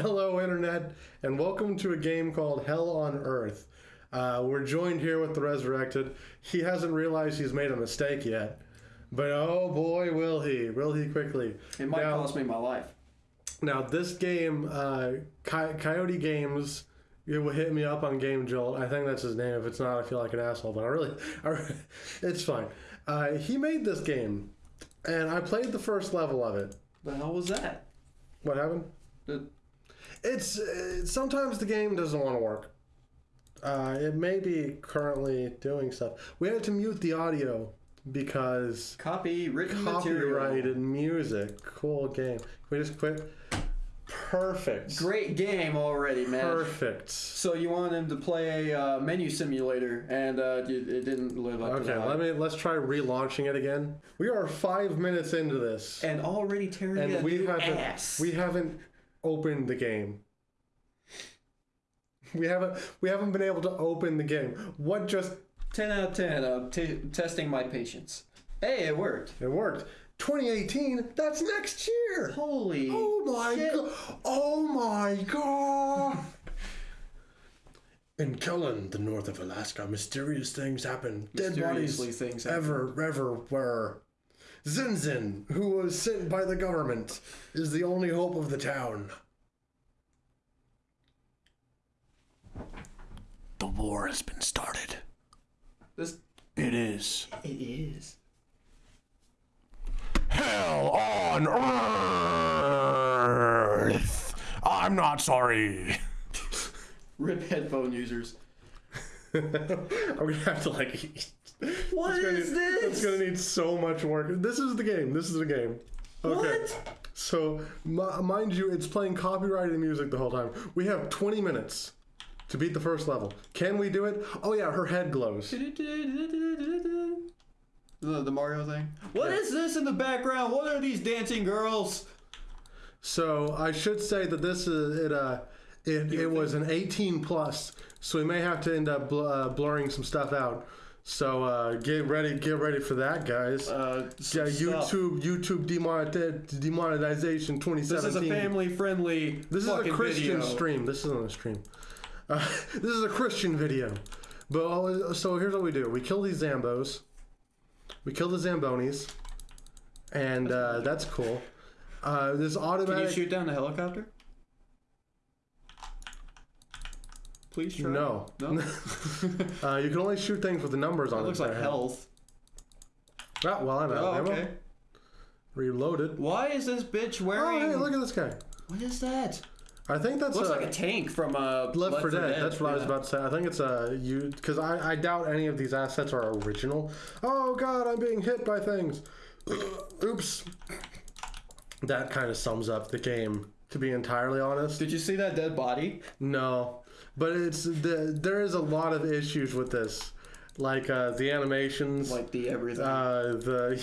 Hello, Internet, and welcome to a game called Hell on Earth. Uh, we're joined here with the Resurrected. He hasn't realized he's made a mistake yet, but oh boy, will he! Will he quickly? It might Now- cost me my life. Now, this game, uh, Coy- Coyote Games, it will hit me up on Game Jolt. I think that's his name. If it's not, I feel like an asshole, but I really, I, it's fine. Uh, he made this game, and I played the first level of it. The hell was that? What happened? The- It's uh, sometimes the game doesn't want to work. Uh, it may be currently doing stuff. We had to mute the audio because Copy written material. copyrighted music. Cool game. Can we just quit? Perfect. Great game already, man. Perfect. So you wanted him to play a uh, menu simulator, and uh, it it didn't live up to Okay, let me let's try relaunching it again. We are five minutes into this, And already tearing and we haven't ass. we haven't opened the game. We haven't we haven't been able to open the game. What just ten out of ten. Uh, t- testing my patience. Hey, it worked. it worked? 2018. That's next year. Holy. Oh my god! Oh my god! In Kellen, the north of Alaska, mysterious things happen. Dead bodies Mysteriously things happen. ever, ever were. Zinzin, who was sent by the government, is the only hope of the town. The war has been started. This. It is. It is. Hell on Earth! I'm not sorry. Rip headphone users. I'm gonna have to like. What It's gonna is need- this? It's gonna need so much work. This is the game. This is the game. Okay. What? So, mi- mind you, it's playing copyrighted music the whole time. We have 20 minutes to beat the first level. Can we do it? Oh yeah, her head glows. The, the Mario thing. What is this in the background? What are these dancing girls? So I should say that this is it. Uh, it, it was an 18 plus, so we may have to end up bl- uh, blurring some stuff out. So uh, get ready, get ready for that, guys. Uh, yeah. YouTube, YouTube demonetization 2017. This is a family-friendly. This is a Christian video. stream. This isn't a stream. Uh, this is a Christian video. But uh, so here's what we do: we kill these Zambos, we kill the Zambonis, and uh, that's cool. Uh, this Can you shoot down the helicopter? Please try. No. No. uh, you can only shoot things with the numbers on it. looks like health. Ah, well, I'm out Oh, of ammo. okay. Reloaded. Why is this bitch wearing? Oh, hey, look at this guy. What is that? I think that's Looks a, like a tank from uh, Left 4 Dead. That's what I was about to say. I think it's a you because I, I doubt any of these assets are original. Oh God, I'm being hit by things. Oops. That kind of sums up the game. To be entirely honest, Did you see that dead body? no. But it's the there is a lot of issues with this, like uh, the animations, Like the everything. uh, the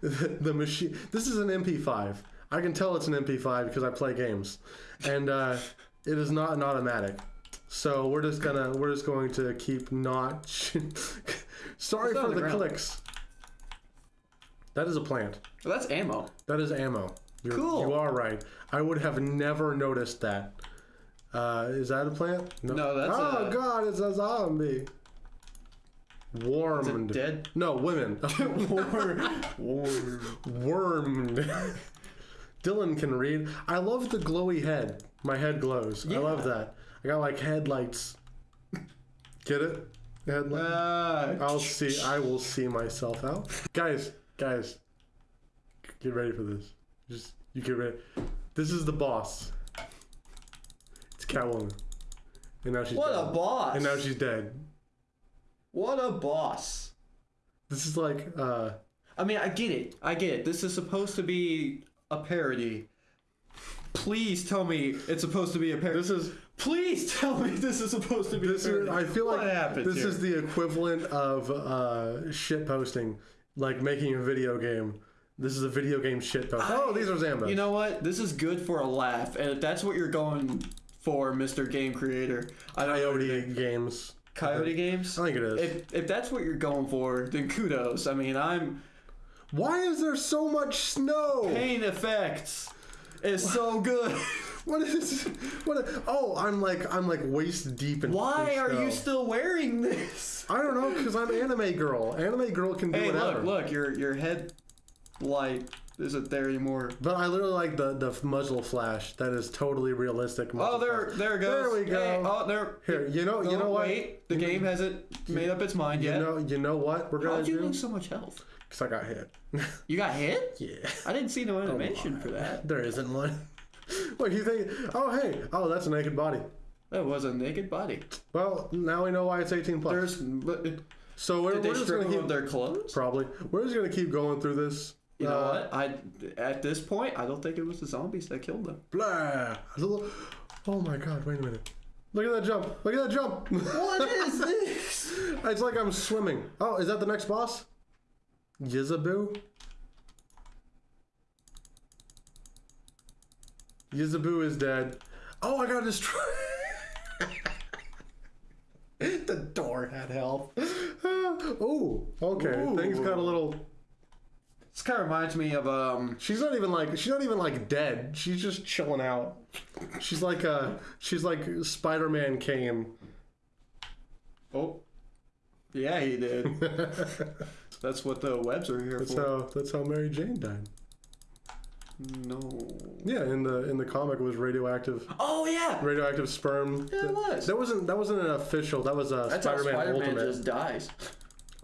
the machine. This is an MP5. I can tell it's an MP5 because I play games, and uh, it is not an automatic. So we're just gonna we're just going to keep not. Sorry for the the clicks. That is a plant. Well, that's ammo. That is ammo. You're, Cool. You are right. I would have never noticed that. Uh, is that a plant? No, no that's Oh a- God! It's a zombie. Warmed. dead? No, women. Wormed. Dylan can read. I love the glowy head. My head glows. I love that. I got like headlights. Get it? Headlight. Uh, I'll see. I will see myself out. Guys, guys, get ready for this. Just you get ready. This is the boss. It's Catwoman, and now she's what dead. a boss! and now she's dead. What a boss! This is like uh I mean, I get it. I get it. This is supposed to be a parody. Please tell me it's supposed to be a parody. this is Please tell me this is supposed to be this a is. I feel what like this here? is the equivalent of uh shit posting, like making a video game. This is a video game shit post. oh, these are Zambos. You know what? This is good for a laugh, and if that's what you're going for, Mr. Game Creator, I don't. Coyote games. Coyote Games. I think it is. If if that's what you're going for, then kudos. I mean, I'm Why is there so much snow? pain effects is so good. What is? What? Oh, I'm like I'm like waist deep in. Why are you still wearing this? I don't know, cause I'm anime girl. Anime girl can do Hey, whatever. look, look, your your head light isn't there anymore. But I literally like the the muzzle flash. That is totally realistic. Oh, there, flash. there it goes. There we go. Hey, oh, there. Here, you know, you No, know what? Wait, the game hasn't made up its mind yet. You know, you know what we're gonna How'd you do? lose so much health? Cause I got hit. You got hit? yeah. I didn't see no oh animation for that. There isn't one. what you think? Oh hey, oh that's a naked body. That was a naked body. Well, now we know why it's 18 plus. There's. But, did so we're, they we're just strip gonna keep their clothes? probably. We're just gonna keep going through this. You know Uh, what? I at this point I don't think it was the zombies that killed them. Blah. Oh my god! Wait a minute. Look at that jump! Look at that jump! What is this? it's like I'm swimming. Oh, is that the next boss? Yizaboo? Yizaboo is dead. Oh, I got destroyed. the door had health. oh, okay. Things got a little. This kind of reminds me of um. She's not even like she's not even like dead. She's just chilling out. She's like uh she's like Spider-Man came. Oh. Yeah, he did. That's what the webs are here That's for. how that's how Mary Jane died. No. Yeah, in the in the comic it was radioactive Oh yeah. radioactive sperm. Yeah, it was. That wasn't that wasn't an official. That was a That's how Spider-Man, Spider-Man Ultimate. just dies.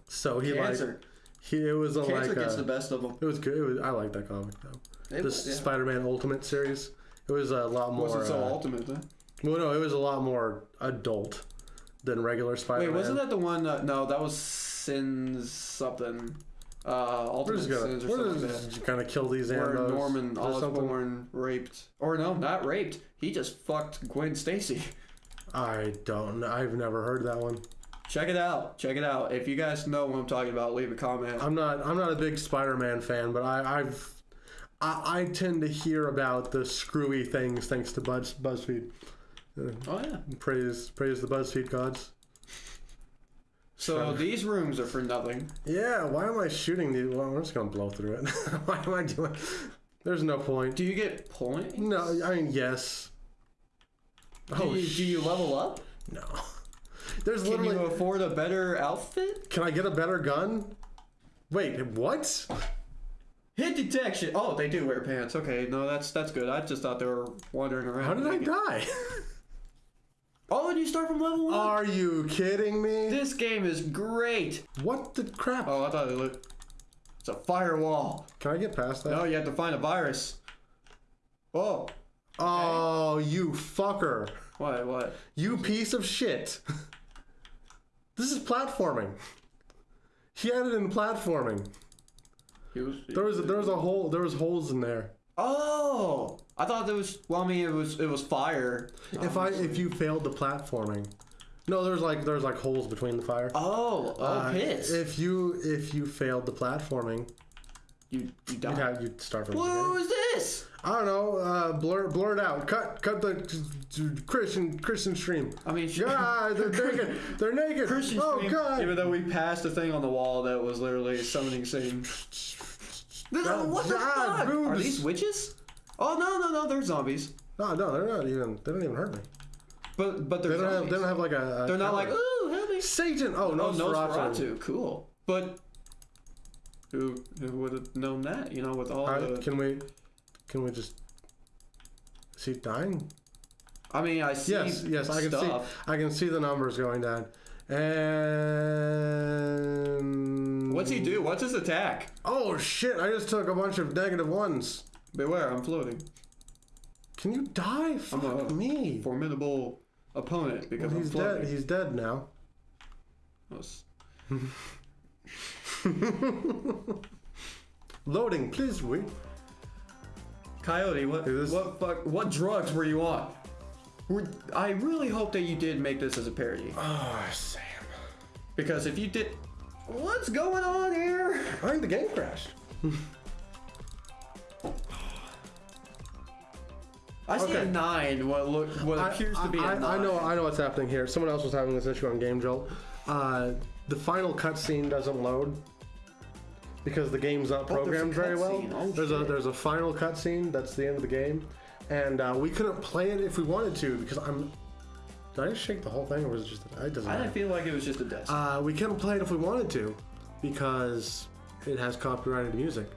So he like Cancer. He it was a, Cancer like gets uh the best of them. it was good. It was, I like that comic though. It The yeah. Spider-Man Ultimate series. It was a lot more. wasn't so uh, ultimate then. well, no, it was a lot more adult than regular Spider-Man. Wait, wasn't that the one? Uh, no, that was Sins something. Uh, We're Ultimate just gonna Sins or we're something like just that. gonna kill these Where ambos. Norman or something. Osborn raped, or no, not raped. He just fucked Gwen Stacy. I don't. I've never heard that one. Check it out. Check it out. If you guys know what I'm talking about, leave a comment. I'm not. I'm not a big Spider-Man fan, but I, I've. I, I tend to hear about the screwy things thanks to Buzz, BuzzFeed. Oh yeah. Praise, praise the BuzzFeed gods. So these rooms are for nothing. Yeah, why am I shooting these? Well, I'm just gonna blow through it. why am I doing? There's no point. Do you get points? No, I mean yes. Do, Oh you, do you level up? no. There's Can literally. you afford a better outfit? Can I get a better gun? Wait, what? Hit detection. Oh, they do wear pants. Okay, no, that's that's good. I just thought they were wandering around. How did I die? Oh, and you start from level one. Are you kidding me? this game is great. What the crap? Oh, I thought it looked. It's a firewall. Can I get past that? No, you have to find a virus. Oh, Oh, you fucker. what? What? You piece of shit. This is platforming. He had it in platforming. He was. There was there was a hole there was holes in there. Oh, I thought there was. Well, I mean, it was it was fire. If I if you failed the platforming. No, there's like there's like holes between the fire. Oh, oh, Uh, pits. If you if you failed the platforming, you you you'd have you'd start from beginning. is this? I don't know. Uh, blur blur it out. Cut cut the Christian Christian stream. I mean. God, they're naked. They're naked. Christian oh stream, God. Even though we passed a thing on the wall that was literally summoning Satan. God, what the God, fuck? Are these witches? Oh no no no, they're zombies. No, no, they're not even. They don't even hurt me. But but they're They don't have. They don't have like a. a They're not like counter. ooh help me. Satan. Oh no, Oh, Nosferatu. Cool. But who who would have known that? You know, with all the. can we? Can we just? see he dying? I mean, I see. Yes, yes, I can stuff. see. I can see the numbers going down. And What's he do? What's his attack? Oh shit! I just took a bunch of negative ones. Beware, I'm floating. Can you die? Fuck a- me. Formidable opponent because He's I'm dead. He's dead now. Loading, please wait. Coyote, what this- what fuck what drugs were you on? Were, I really hope that you did make this as a parody. Oh, Sam. Because if you did What's going on here? I think the game crashed. I see a nine, what look what I- appears to be a I, nine. I know. I know what's happening here. Someone else was having this issue on Game Jolt. Uh, the final cutscene doesn't load because the game's not Oh, a programmed very well. Oh, there's a shit. there's a final cutscene that's the end of the game, and uh, we couldn't play it if we wanted to because I'm. Did I just shake the whole thing, or was it just? It doesn't I matter. feel like it was just a desk. Uh, we couldn't play it if we wanted to because it has copyrighted music.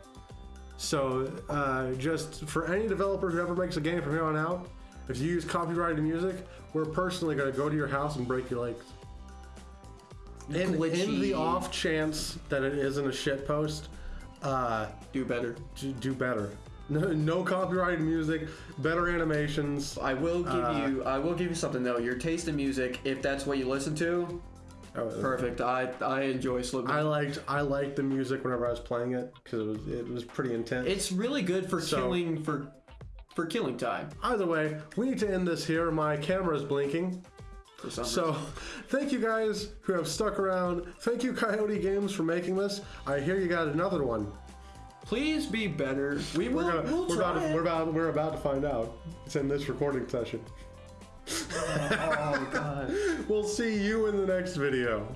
So, uh, just for any developer who ever makes a game from here on out, if you use copyrighted music, we're personally going to go to your house and break your legs. In, in the off chance that it isn't a shit post, uh, Do better. do, do better. No, no copyrighted music, better animations. I will give Uh, you. I will give you something though. Your taste in music, if that's what you listen to, Oh, perfect. I I enjoy Slipknot. I liked I liked the music whenever I was playing it because it was it was pretty intense. It's really good for So- killing for for killing time. Either way, we need to end this here. My camera's blinking. For some So, thank you guys who have stuck around. Thank you, Coyote Games, for making this. I hear you got another one. Please be better. We will. We're, gonna, we'll we're, try about to, it. we're, about, we're about to find out. It's in this recording session. oh, oh God. We'll see you in the next video.